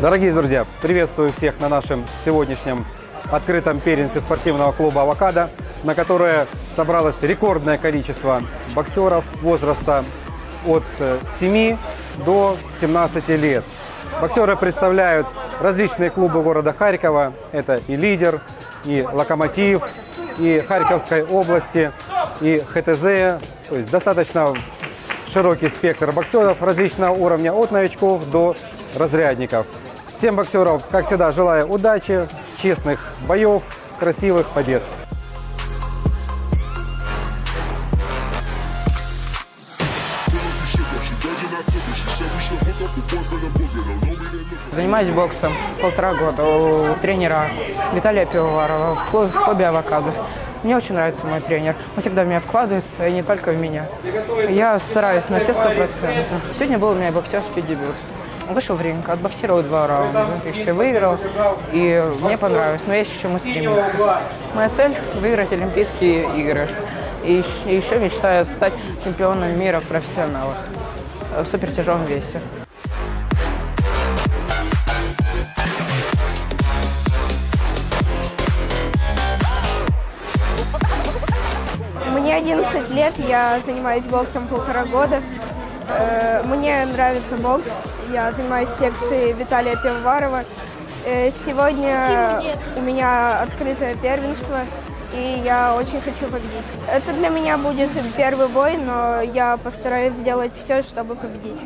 Дорогие друзья, приветствую всех на нашем сегодняшнем открытом первенстве спортивного клуба «Авокадо», на которое собралось рекордное количество боксеров возраста от э, 7 до 17 лет. Боксеры представляют различные клубы города Харькова. Это и «Лидер», и «Локомотив», и Харьковской области, и ХТЗ. То есть достаточно широкий спектр боксеров различного уровня, от новичков до разрядников. Всем боксеров, как всегда, желаю удачи, честных боев, красивых побед. Занимаюсь боксом полтора года у тренера Виталия Пивоварова в клубе, «Авокадо». Мне очень нравится мой тренер. Он всегда в меня вкладывается, и не только в меня. Я стараюсь на все сто процентов. Сегодня был у меня боксерский дебют. Вышел в ринг, отбоксировал два раунда, и все выиграл, и мне понравилось, но есть к чему стремиться. Моя цель – выиграть Олимпийские игры. И еще мечтаю стать чемпионом мира в профессионалах в супертяжелом весе. Мне 11 лет, я занимаюсь боксом полтора года. Э, Мне нравится бокс, я занимаюсь секцией Виталия Пивоварова. Э, Сегодня у меня открытое первенство, и я очень хочу победить. Это для меня будет первый бой, но я постараюсь сделать все, чтобы победить.